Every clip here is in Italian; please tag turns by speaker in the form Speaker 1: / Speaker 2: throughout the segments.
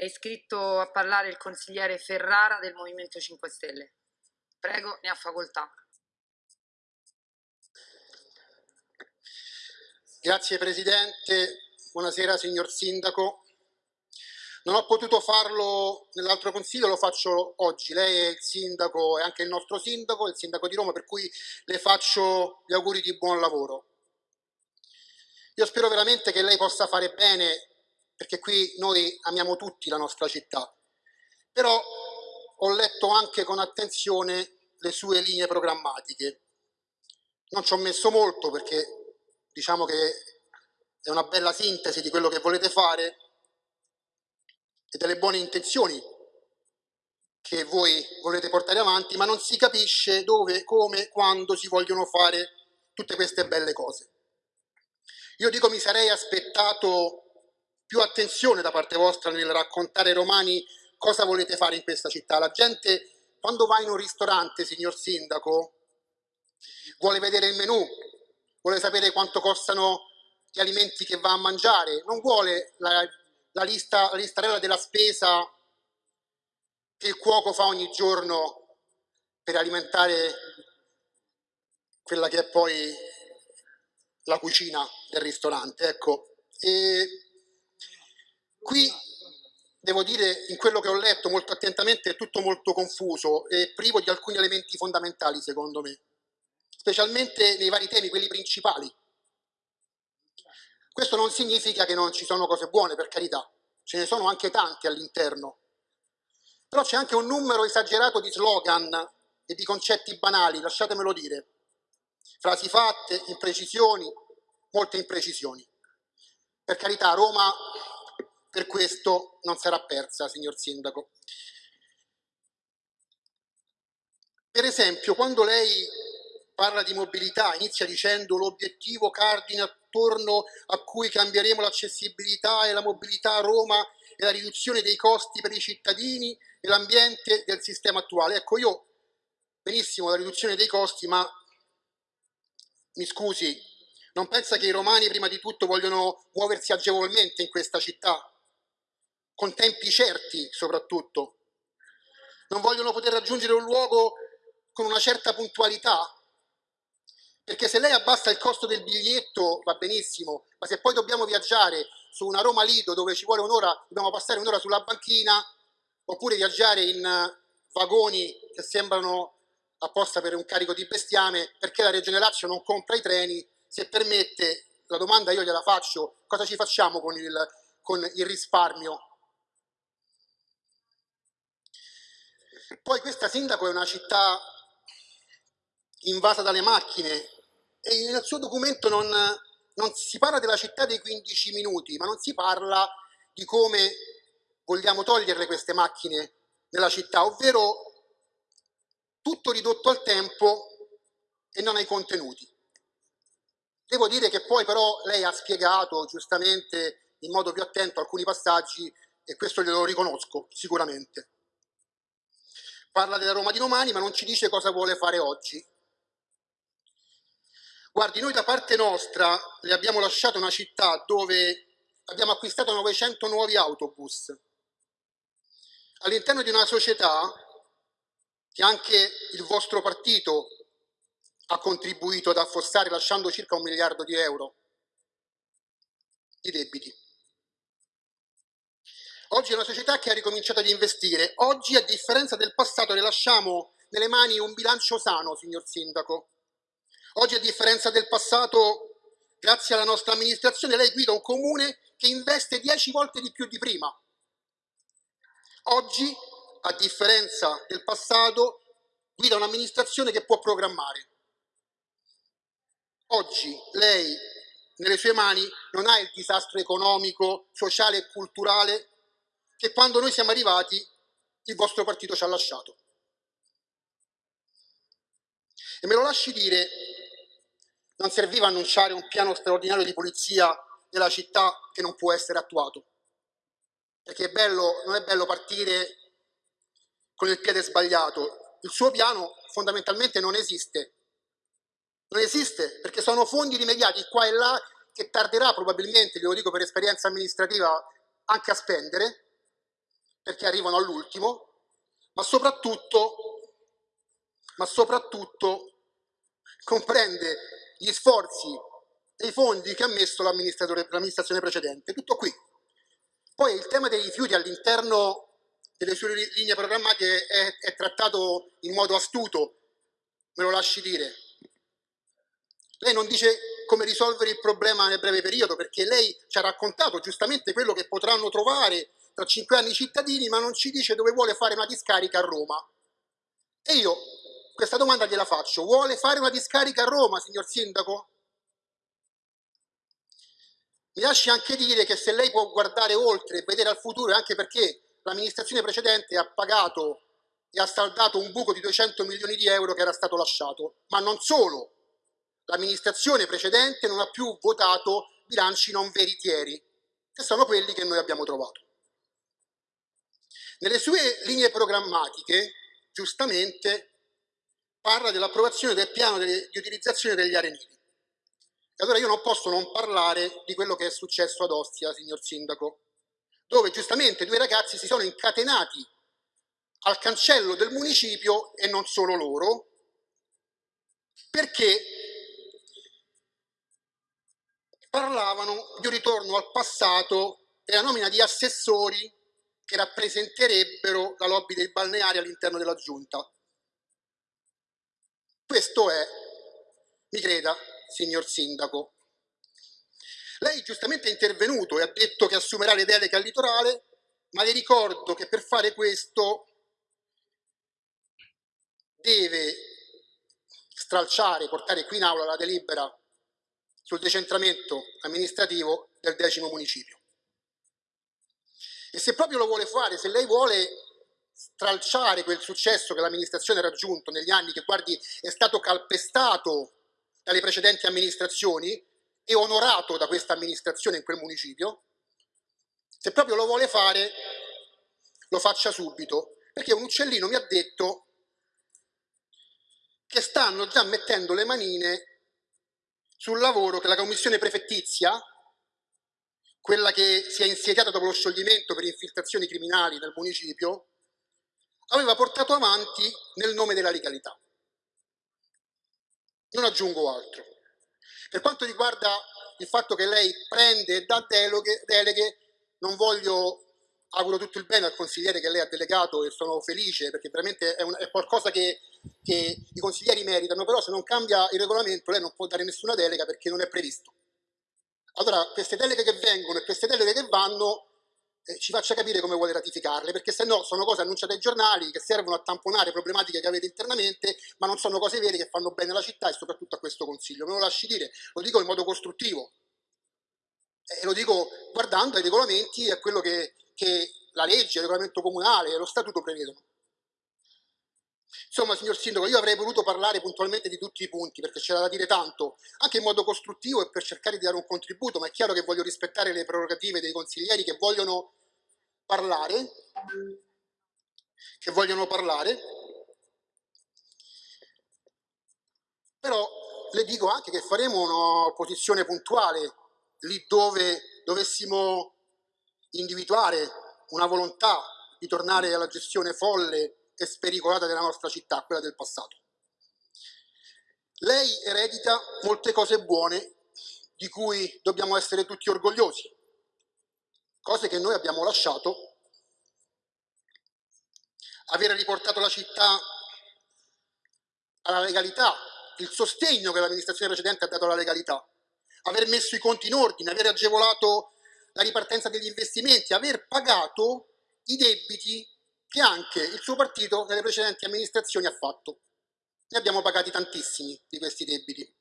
Speaker 1: È iscritto a parlare il consigliere Ferrara del Movimento 5 Stelle. Prego, ne ha facoltà.
Speaker 2: Grazie Presidente, buonasera signor Sindaco. Non ho potuto farlo nell'altro consiglio, lo faccio oggi. Lei è il sindaco, è anche il nostro sindaco, il sindaco di Roma, per cui le faccio gli auguri di buon lavoro. Io spero veramente che lei possa fare bene, perché qui noi amiamo tutti la nostra città, però ho letto anche con attenzione le sue linee programmatiche. Non ci ho messo molto perché diciamo che è una bella sintesi di quello che volete fare, e delle buone intenzioni che voi volete portare avanti, ma non si capisce dove, come, quando si vogliono fare tutte queste belle cose. Io dico mi sarei aspettato più attenzione da parte vostra nel raccontare ai romani cosa volete fare in questa città. La gente quando va in un ristorante, signor Sindaco, vuole vedere il menù, vuole sapere quanto costano gli alimenti che va a mangiare, non vuole la la, lista, la listarella della spesa che il cuoco fa ogni giorno per alimentare quella che è poi la cucina del ristorante. Ecco. E qui devo dire, in quello che ho letto molto attentamente, è tutto molto confuso e privo di alcuni elementi fondamentali, secondo me, specialmente nei vari temi, quelli principali. Questo non significa che non ci sono cose buone, per carità, ce ne sono anche tante all'interno, però c'è anche un numero esagerato di slogan e di concetti banali, lasciatemelo dire, frasi fatte, imprecisioni, molte imprecisioni. Per carità, Roma per questo non sarà persa, signor Sindaco. Per esempio, quando lei parla di mobilità, inizia dicendo l'obiettivo cardine attorno a cui cambieremo l'accessibilità e la mobilità a Roma e la riduzione dei costi per i cittadini e l'ambiente del sistema attuale. Ecco, io benissimo la riduzione dei costi, ma mi scusi, non pensa che i romani prima di tutto vogliono muoversi agevolmente in questa città, con tempi certi soprattutto? Non vogliono poter raggiungere un luogo con una certa puntualità? Perché se lei abbassa il costo del biglietto va benissimo, ma se poi dobbiamo viaggiare su una Roma-Lido dove ci vuole un'ora, dobbiamo passare un'ora sulla banchina, oppure viaggiare in vagoni che sembrano apposta per un carico di bestiame, perché la Regione Lazio non compra i treni, se permette, la domanda io gliela faccio, cosa ci facciamo con il, con il risparmio? Poi questa sindaco è una città invasa dalle macchine, e nel suo documento non, non si parla della città dei 15 minuti, ma non si parla di come vogliamo toglierle queste macchine nella città, ovvero tutto ridotto al tempo e non ai contenuti. Devo dire che poi però lei ha spiegato giustamente in modo più attento alcuni passaggi e questo glielo riconosco sicuramente. Parla della Roma di domani ma non ci dice cosa vuole fare oggi. Guardi, noi da parte nostra le abbiamo lasciato una città dove abbiamo acquistato 900 nuovi autobus. All'interno di una società che anche il vostro partito ha contribuito ad affossare lasciando circa un miliardo di euro di debiti. Oggi è una società che ha ricominciato ad investire. Oggi, a differenza del passato, le lasciamo nelle mani un bilancio sano, signor Sindaco, Oggi, a differenza del passato, grazie alla nostra amministrazione, lei guida un comune che investe dieci volte di più di prima. Oggi, a differenza del passato, guida un'amministrazione che può programmare. Oggi lei nelle sue mani non ha il disastro economico, sociale e culturale che quando noi siamo arrivati il vostro partito ci ha lasciato. E me lo lasci dire non serviva annunciare un piano straordinario di polizia della città che non può essere attuato. Perché è bello, non è bello partire con il piede sbagliato. Il suo piano fondamentalmente non esiste. Non esiste perché sono fondi rimediati qua e là che tarderà probabilmente, glielo dico per esperienza amministrativa, anche a spendere, perché arrivano all'ultimo, ma soprattutto, ma soprattutto comprende gli sforzi e i fondi che ha messo l'amministrazione precedente. Tutto qui. Poi il tema dei rifiuti all'interno delle sue linee programmatiche è, è trattato in modo astuto, me lo lasci dire. Lei non dice come risolvere il problema nel breve periodo, perché lei ci ha raccontato giustamente quello che potranno trovare tra cinque anni i cittadini, ma non ci dice dove vuole fare una discarica a Roma. E io questa domanda gliela faccio. Vuole fare una discarica a Roma, signor Sindaco? Mi lasci anche dire che se lei può guardare oltre e vedere al futuro, anche perché l'amministrazione precedente ha pagato e ha saldato un buco di 200 milioni di euro che era stato lasciato, ma non solo, l'amministrazione precedente non ha più votato bilanci non veritieri, che sono quelli che noi abbiamo trovato. Nelle sue linee programmatiche, giustamente, parla dell'approvazione del piano di utilizzazione degli arenili. E allora io non posso non parlare di quello che è successo ad Ostia, signor Sindaco, dove giustamente due ragazzi si sono incatenati al cancello del municipio e non solo loro, perché parlavano di un ritorno al passato e la nomina di assessori che rappresenterebbero la lobby dei balneari all'interno della giunta. Questo è, mi creda, signor Sindaco. Lei giustamente è intervenuto e ha detto che assumerà le deleghe al litorale, ma le ricordo che per fare questo deve stralciare, portare qui in aula la delibera sul decentramento amministrativo del decimo municipio. E se proprio lo vuole fare, se lei vuole stralciare quel successo che l'amministrazione ha raggiunto negli anni, che guardi è stato calpestato dalle precedenti amministrazioni e onorato da questa amministrazione in quel municipio, se proprio lo vuole fare, lo faccia subito, perché un uccellino mi ha detto che stanno già mettendo le manine sul lavoro che la commissione prefettizia, quella che si è insediata dopo lo scioglimento per infiltrazioni criminali nel municipio, aveva portato avanti nel nome della legalità. Non aggiungo altro. Per quanto riguarda il fatto che lei prende e dà deleghe, deleghe non voglio auguro tutto il bene al consigliere che lei ha delegato e sono felice perché veramente è, un, è qualcosa che, che, i consiglieri meritano, però se non cambia il regolamento lei non può dare nessuna delega perché non è previsto. Allora queste deleghe che vengono e queste deleghe che vanno eh, ci faccia capire come vuole ratificarle, perché se no sono cose annunciate ai giornali che servono a tamponare problematiche che avete internamente, ma non sono cose vere che fanno bene alla città e soprattutto a questo Consiglio. Me lo lasci dire, lo dico in modo costruttivo, e lo dico guardando ai regolamenti e a quello che, che la legge, il regolamento comunale e lo statuto prevedono. Insomma, signor Sindaco, io avrei voluto parlare puntualmente di tutti i punti perché c'era da dire tanto, anche in modo costruttivo e per cercare di dare un contributo, ma è chiaro che voglio rispettare le prerogative dei consiglieri che vogliono parlare, che vogliono parlare, però le dico anche che faremo una posizione puntuale lì dove dovessimo individuare una volontà di tornare alla gestione folle e spericolata della nostra città, quella del passato. Lei eredita molte cose buone di cui dobbiamo essere tutti orgogliosi, cose che noi abbiamo lasciato, aver riportato la città alla legalità, il sostegno che l'amministrazione precedente ha dato alla legalità, aver messo i conti in ordine, aver agevolato la ripartenza degli investimenti, aver pagato i debiti che anche il suo partito nelle precedenti amministrazioni ha fatto. Ne abbiamo pagati tantissimi di questi debiti.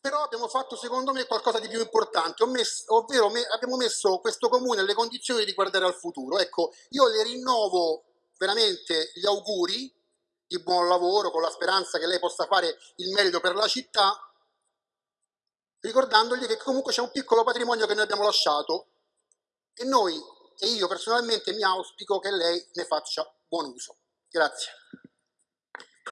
Speaker 2: Però abbiamo fatto secondo me qualcosa di più importante, ovvero abbiamo messo questo comune nelle condizioni di guardare al futuro. Ecco, io le rinnovo veramente gli auguri di buon lavoro con la speranza che lei possa fare il meglio per la città ricordandogli che comunque c'è un piccolo patrimonio che noi abbiamo lasciato e noi e io personalmente mi auspico che lei ne faccia buon uso. Grazie.